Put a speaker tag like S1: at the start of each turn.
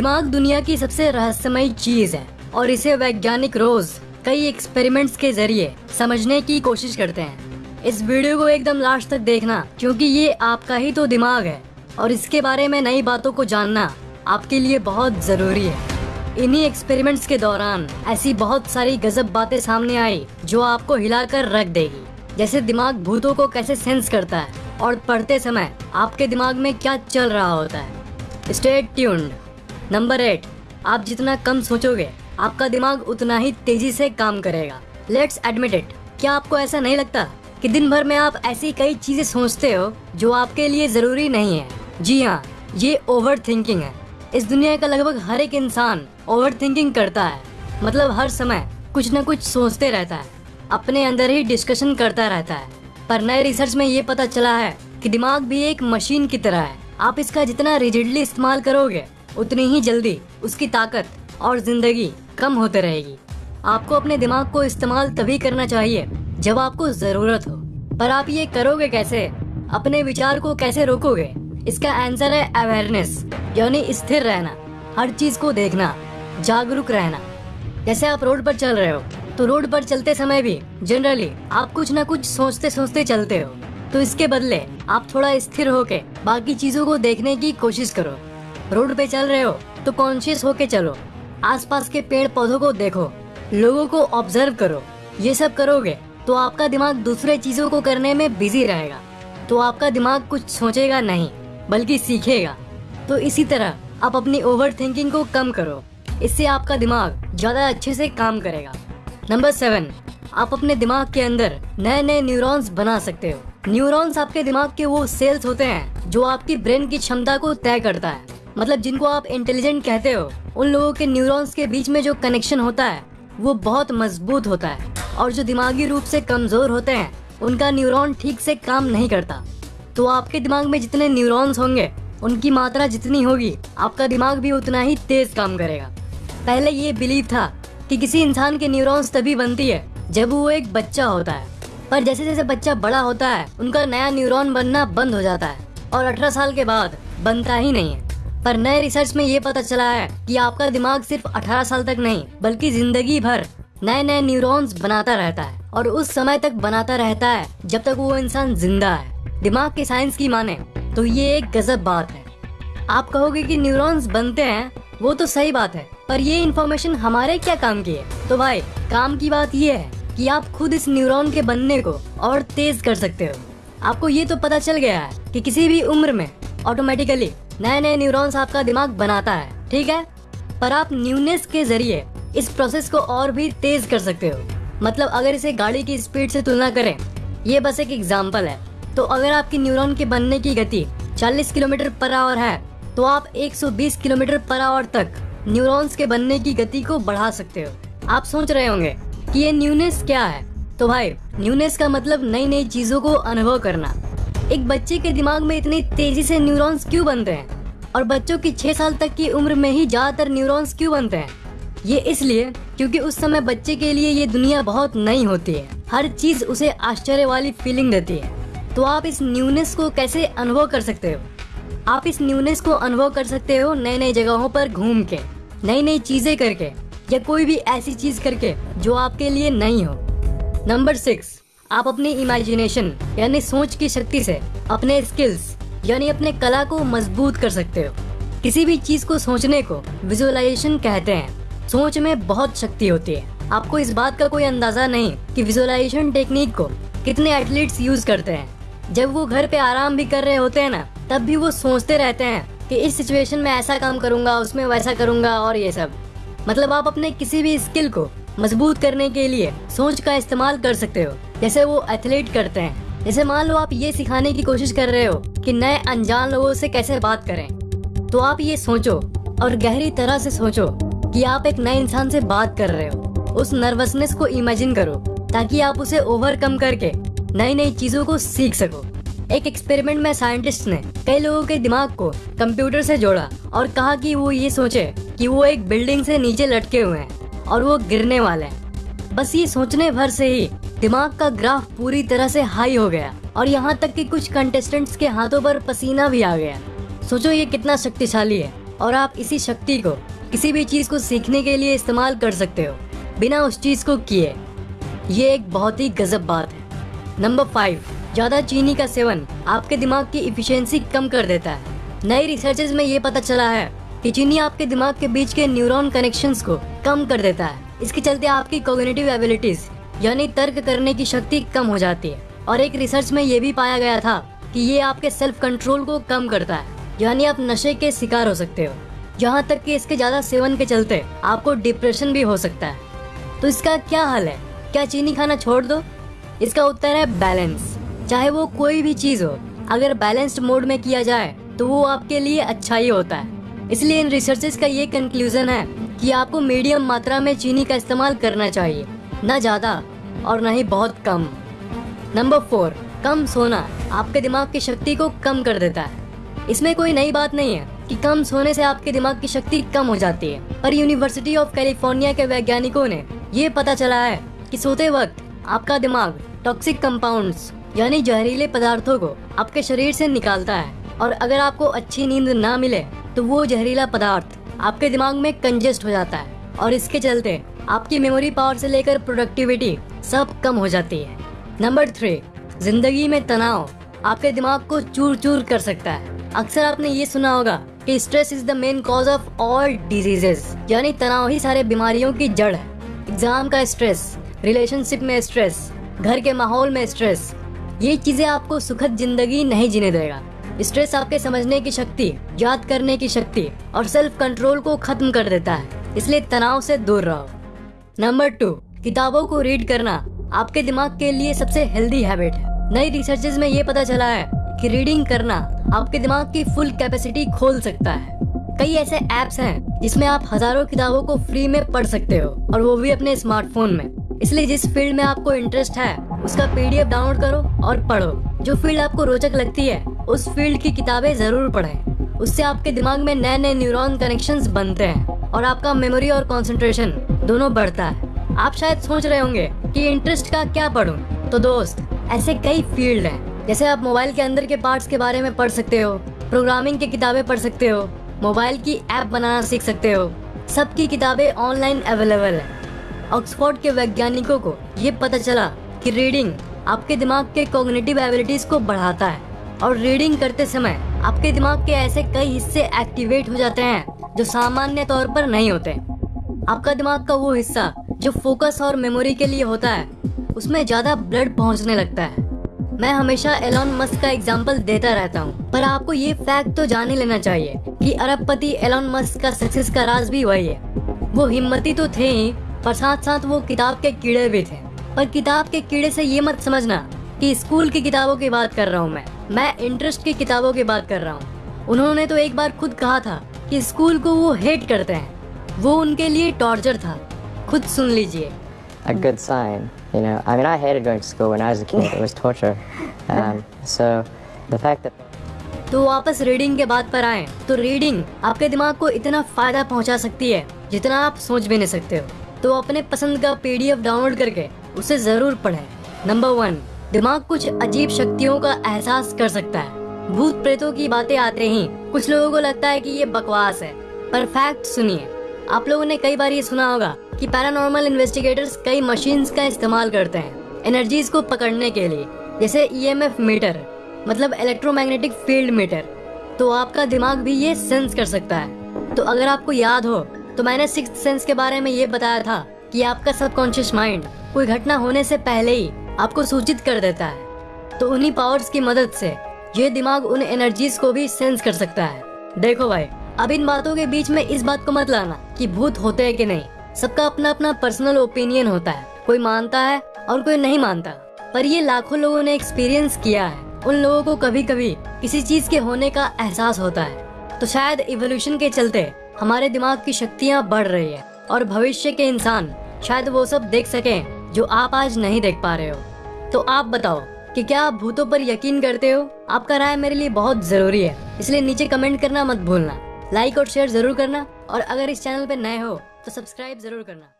S1: दिमाग दुनिया की सबसे रहस्यमय चीज़ है और इसे वैज्ञानिक रोज कई एक्सपेरिमेंट्स के ज़रिए समझने की कोशिश करते हैं। इस वीडियो को एकदम लास्ट तक देखना, क्योंकि ये आपका ही तो दिमाग है। और इसके बारे में नई बातों को जानना आपके लिए बहुत ज़रूरी है। इन्हीं एक्सपेरिमेंट्स के दौरान ऐसी बहुत सारी गजब बातें सामने आई, जो आपको हिलाकर रख देगी। जैसे दिमाग भूतों को कैसे सेंस करता है और पढ़ते समय आपके दिमाग में क्या चल रहा होता है। स्टेट ट्यून्ड नंबर एट, आप जितना कम सोचोगे, आपका दिमाग उतना ही तेज़ी से काम करेगा। लेट्स एडमिट इट क्या आपको ऐसा नहीं लगता कि दिन भर में आप ऐसी कई चीज़ें सोचते हो जो आपके लिए ज़रूरी नहीं है? जी हाँ ये ओवर थिंकिंग है। इस दुनिया का लगभग हर एक इंसान ओवर थिंकिंग करता है। मतलब हर समय कुछ न कुछ सोचते रहता है, अपने अंदर ही डिस्कशन करता रहता है। पर नए रिसर्च में ये पता चला है कि दिमाग भी एक मशीन की तरह है। आप इसका जितना रिजिडली इस्तेमाल करोगे उतनी ही जल्दी उसकी ताकत और ज़िंदगी कम होते रहेगी। आपको अपने दिमाग को इस्तेमाल तभी करना चाहिए जब आपको ज़रूरत हो। पर आप ये करोगे कैसे? अपने विचार को कैसे रोकोगे? इसका आंसर है अवेयरनेस यानी स्थिर रहना। हर चीज़ को देखना, जागरूक रहना। जैसे आप रोड पर चल रहे हो तो रोड पर चलते समय भी जनरली आप कुछ न कुछ सोचते सोचते चलते हो। तो इसके बदले आप थोड़ा स्थिर होके बाकी चीज़ों को देखने की कोशिश करो। रोड पे चल रहे हो तो कॉन्शियस होके चलो। आसपास के पेड़ पौधों को देखो, लोगों को ऑब्ज़र्व करो। ये सब करोगे तो आपका दिमाग दूसरे चीज़ों को करने में बिज़ी रहेगा। तो आपका दिमाग कुछ सोचेगा नहीं, बल्कि सीखेगा। तो इसी तरह आप अपनी ओवर थिंकिंग को कम करो। इससे आपका दिमाग ज़्यादा अच्छे से काम करेगा। नंबर सेवन आप अपने दिमाग के अंदर नए नए न्यूरॉन्स बना सकते हो। न्यूरॉन्स आपके दिमाग के वो सेल्स होते हैं, जो आपकी ब्रेन की क्षमता को तय करता है। मतलब जिनको आप इंटेलिजेंट कहते हो, उन लोगों के न्यूरॉन्स के बीच में जो कनेक्शन होता है, वो बहुत मज़बूत होता है। और जो दिमागी रूप से कमज़ोर होते हैं, उनका न्यूरॉन ठीक से काम नहीं करता। तो आपके दिमाग में जितने न्यूरॉन्स होंगे, उनकी मात्रा जितनी होगी, आपका दिमाग भी उतना ही तेज काम करेगा। पहले ये बिलीव था कि किसी इंसान के न्यूरॉन्स तभी बनती है, जब वो एक बच्चा होता है। पर जैसे जैसे बच्चा बड़ा होता है, उनका नया न्यूरॉन बनना बंद हो जाता है। और 18 साल के बाद बनता ही नहीं है। पर नए रिसर्च में ये पता चला है कि आपका दिमाग सिर्फ़ 18 साल तक नहीं, बल्कि ज़िंदगी भर नए नए न्यूरॉन्स बनाता रहता है और उस समय तक बनाता रहता है जब तक वो इंसान ज़िंदा है। दिमाग के साइंस की माने तो ये एक गजब बात है। आप कहोगे कि न्यूरॉन्स बनते हैं, वो तो सही बात है, पर ये इन्फॉर्मेशन हमारे क्या काम की है? तो भाई, काम की बात ये है कि आप खुद इस न्यूरॉन के बनने को और तेज कर सकते हो। आपको ये तो पता चल गया है कि किसी भी उम्र में ऑटोमेटिकली नए नए न्यूरॉन्स आपका दिमाग बनाता है, ठीक है? पर आप न्यूनेस के ज़रिए इस प्रोसेस को और भी तेज कर सकते हो। मतलब अगर इसे गाड़ी की स्पीड से तुलना करें, ये बस एक एग्ज़ाम्पल है। तो अगर आपकी न्यूरॉन के बनने की गति 40 किलोमीटर पर आवर है तो आप 120 किलोमीटर पर आवर तक न्यूरॉन्स के बनने की गति को बढ़ा सकते हो। आप सोच रहे होंगे कि ये न्यूनेस क्या है? तो भाई, न्यूनेस का मतलब नई नई चीज़ों को अनुभव करना। एक बच्चे के दिमाग में इतनी तेज़ी से न्यूरॉन्स क्यों बनते हैं? और बच्चों की छह साल तक की उम्र में ही ज़्यादातर न्यूरॉन्स क्यों बनते हैं? ये इसलिए क्योंकि उस समय बच्चे के लिए ये दुनिया बहुत नई होती है। हर चीज़ उसे आश्चर्य वाली फीलिंग देती है। तो आप इस न्यूनेस को कैसे अनुभव कर सकते हो? आप इस न्यूनेस को अनुभव कर सकते हो नई नई जगहों पर घूम के नई नई चीज़ें करके, या कोई भी ऐसी चीज़ करके जो आपके लिए नहीं हो। Number six. आप अपनी इमेजिनेशन यानी सोच की शक्ति से अपने स्किल्स यानी अपने कला को मज़बूत कर सकते हो। किसी भी चीज़ को सोचने को विजुअलाइजेशन कहते हैं। सोच में बहुत शक्ति होती है। आपको इस बात का कोई अंदाज़ा नहीं कि विजुअलाइजेशन टेक्निक को कितने एथलीट्स यूज़ करते हैं। जब वो घर पे आराम भी कर रहे होते हैं ना, तब भी वो सोचते रहते हैं कि इस सिचुएशन में ऐसा काम करूँगा, उसमें वैसा करूँगा और ये सब। मतलब आप अपने किसी भी स्किल को मज़बूत करने के लिए सोच का इस्तेमाल कर सकते हो। जैसे वो एथलीट करते हैं। जैसे मान लो आप ये सिखाने की कोशिश कर रहे हो कि नए अनजान लोगों से कैसे बात करें। तो आप ये सोचो और गहरी तरह से सोचो कि आप एक नए इंसान से बात कर रहे हो। उस नर्वसनेस को इमेजिन करो ताकि आप उसे ओवरकम करके नई नई चीज़ों को सीख सको। एक एक्सपेरिमेंट में साइंटिस्ट ने कई लोगों के दिमाग को कंप्यूटर से जोड़ा और कहा कि वो ये सोचे कि वो एक बिल्डिंग से नीचे लटके हुए हैं और वो गिरने वाले हैं। बस ये सोचने भर से ही दिमाग का ग्राफ पूरी तरह से हाई हो गया और यहाँ तक कि कुछ कंटेस्टेंट्स के हाथों पर पसीना भी आ गया। सोचो ये कितना शक्तिशाली है और आप इसी शक्ति को, किसी भी चीज़ को सीखने के लिए इस्तेमाल कर सकते हो, बिना उस चीज़ को किए। ये एक बहुत ही गजब बात है। नंबर फाइव ज़्यादा चीनी का सेवन आपके दिमाग की इफिशियंसी कम कर देता है। नई रिसर्चेज में ये पता चला है कि चीनी आपके दिमाग के बीच के न्यूरॉन कनेक्शंस को कम कर देता है। इसके चलते आपकी कोग्निटिव एबिलिटीज यानी तर्क करने की शक्ति कम हो जाती है। और एक रिसर्च में ये भी पाया गया था कि ये आपके सेल्फ कंट्रोल को कम करता है। यानी आप नशे के शिकार हो सकते हो। यहाँ तक कि इसके ज़्यादा सेवन के चलते आपको डिप्रेशन भी हो सकता है। तो इसका क्या हल है? क्या चीनी खाना छोड़ दो? इसका उत्तर है बैलेंस चाहे वो कोई भी चीज़ हो, अगर बैलेंस्ड मोड में किया जाए तो वो आपके लिए अच्छा ही होता है। इसलिए इन रिसर्चेस का ये कंक्लूजन है कि आपको मीडियम मात्रा में चीनी का इस्तेमाल करना चाहिए। न ज़्यादा और न ही बहुत कम। नंबर फोर कम सोना आपके दिमाग की शक्ति को कम कर देता है। इसमें कोई नई बात नहीं है कि कम सोने से आपके दिमाग की शक्ति कम हो जाती है। पर यूनिवर्सिटी ऑफ़ कैलिफ़ोर्निया के वैज्ञानिकों ने ये पता चला है कि सोते वक्त आपका दिमाग टॉक्सिक कंपाउंड्स यानी जहरीले पदार्थों को आपके शरीर से निकालता है। और अगर आपको अच्छी नींद ना मिले तो वो जहरीला पदार्थ आपके दिमाग में कंजेस्ट हो जाता है। और इसके चलते आपकी मेमोरी पावर से लेकर प्रोडक्टिविटी सब कम हो जाती है। नंबर थ्री ज़िंदगी में तनाव आपके दिमाग को चूर चूर कर सकता है। अक्सर आपने ये सुना होगा कि stress is the main cause of all diseases यानी तनाव ही सारे बीमारियों की जड़ है। एग्ज़ाम का स्ट्रेस रिलेशनशिप में स्ट्रेस घर के माहौल में स्ट्रेस ये चीज़ें आपको सुखद ज़िंदगी नहीं जीने देगा। स्ट्रेस आपके समझने की शक्ति, याद करने की शक्ति और सेल्फ कंट्रोल को खत्म कर देता है। इसलिए तनाव से दूर रहो। नंबर टू किताबों को रीड करना आपके दिमाग के लिए सबसे हेल्दी हैबिट है। नई रिसर्चेज में ये पता चला है कि रीडिंग करना आपके दिमाग की फुल कैपेसिटी खोल सकता है। कई ऐसे एप्स हैं जिसमें आप हज़ारों किताबों को फ्री में पढ़ सकते हो और वो भी अपने स्मार्टफ़ोन में। इसलिए जिस फ़ील्ड में आपको इंटरेस्ट है, उसका पीडीएफ डाउनलोड करो और पढ़ो। जो फ़ील्ड आपको रोचक लगती है, उस फ़ील्ड की किताबें ज़रूर पढ़ें। उससे आपके दिमाग में नए नए न्यूरॉन कनेक्शंस बनते हैं और आपका मेमोरी और कंसंट्रेशन दोनों बढ़ता है। आप शायद सोच रहे होंगे कि इंटरेस्ट का क्या पढ़ूं। तो दोस्त, ऐसे कई फ़ील्ड हैं। जैसे आप मोबाइल के अंदर के पार्ट्स के बारे में पढ़ सकते हो प्रोग्रामिंग की किताबें पढ़ सकते हो मोबाइल की ऐप बनाना सीख सकते हो। सबकी किताबें ऑनलाइन अवेलेबल है। ऑक्सफोर्ड के वैज्ञानिकों को ये पता चला कि रीडिंग आपके दिमाग के कॉग्निटिव एबिलिटीज को बढ़ाता है। और रीडिंग करते समय आपके दिमाग के ऐसे कई हिस्से एक्टिवेट हो जाते हैं जो सामान्य तौर पर नहीं होते। आपका दिमाग का वो हिस्सा जो फोकस और मेमोरी के लिए होता है, उसमें ज़्यादा ब्लड पहुँचने लगता है। मैं हमेशा एलॉन मस्क का एग्ज़ाम्पल देता रहता हूँ, पर आपको ये फैक्ट तो जान ही लेना चाहिए कि अरबपति एलॉन मस्क का सक्सेस का राज भी वही है। वो हिम्मती तो थे ही, पर साथ साथ वो किताब के कीड़े भी थे। पर किताब के कीड़े से ये मत समझना कि स्कूल की किताबों की बात कर रहा हूँ मैं। मैं इंटरेस्ट की किताबों की बात कर रहा हूँ। उन्होंने तो एक बार खुद कहा था कि स्कूल को वो हेट करते हैं। वो उनके लिए टॉर्चर था। खुद सुन लीजिए।
S2: A good sign. You know, I mean, I hated going to school when I was a kid. It was torture. Um, so the fact that
S1: तो वापस रीडिंग के बात पर आए। तो रीडिंग आपके दिमाग को इतना फ़ायदा पहुँचा सकती है जितना आप सोच भी नहीं सकते हो। तो अपने पसंद का पीडीएफ डाउनलोड करके उसे ज़रूर पढ़ें। नंबर वन दिमाग कुछ अजीब शक्तियों का एहसास कर सकता है। भूत प्रेतों की बातें आते ही कुछ लोगों को लगता है कि ये बकवास है। पर फैक्ट सुनिए। आप लोगों ने कई बार ये सुना होगा कि पैरानॉर्मल इन्वेस्टिगेटर्स कई मशीन्स का इस्तेमाल करते हैं एनर्जीज को पकड़ने के लिए, जैसे ईएमएफ मीटर मतलब इलेक्ट्रोमैग्नेटिक फ़ील्ड मीटर तो आपका दिमाग भी ये सेंस कर सकता है। तो अगर आपको याद हो तो मैंने सिक्स सेंस के बारे में ये बताया था कि आपका सबकॉन्शियस माइंड कोई घटना होने से पहले ही आपको सूचित कर देता है। तो उन्हीं पावर्स की मदद से ये दिमाग उन एनर्जीज को भी सेंस कर सकता है। देखो भाई अब इन बातों के बीच में इस बात को मत लाना कि भूत होते हैं कि नहीं। सबका अपना अपना पर्सनल ओपिनियन होता है। कोई मानता है और कोई नहीं मानता। पर ये लाखों लोगों ने एक्सपीरियंस किया है। उन लोगों को कभी कभी किसी चीज़ के होने का एहसास होता है। तो शायद इवोल्यूशन के चलते हमारे दिमाग की शक्तियाँ बढ़ रही है और भविष्य के इंसान शायद वो सब देख सके जो आप आज नहीं देख पा रहे हो। तो आप बताओ कि क्या आप भूतों पर यकीन करते हो? आपका राय मेरे लिए बहुत ज़रूरी है। इसलिए नीचे कमेंट करना मत भूलना। लाइक और शेयर ज़रूर करना। और अगर इस चैनल पर नए हो तो सब्सक्राइब ज़रूर करना।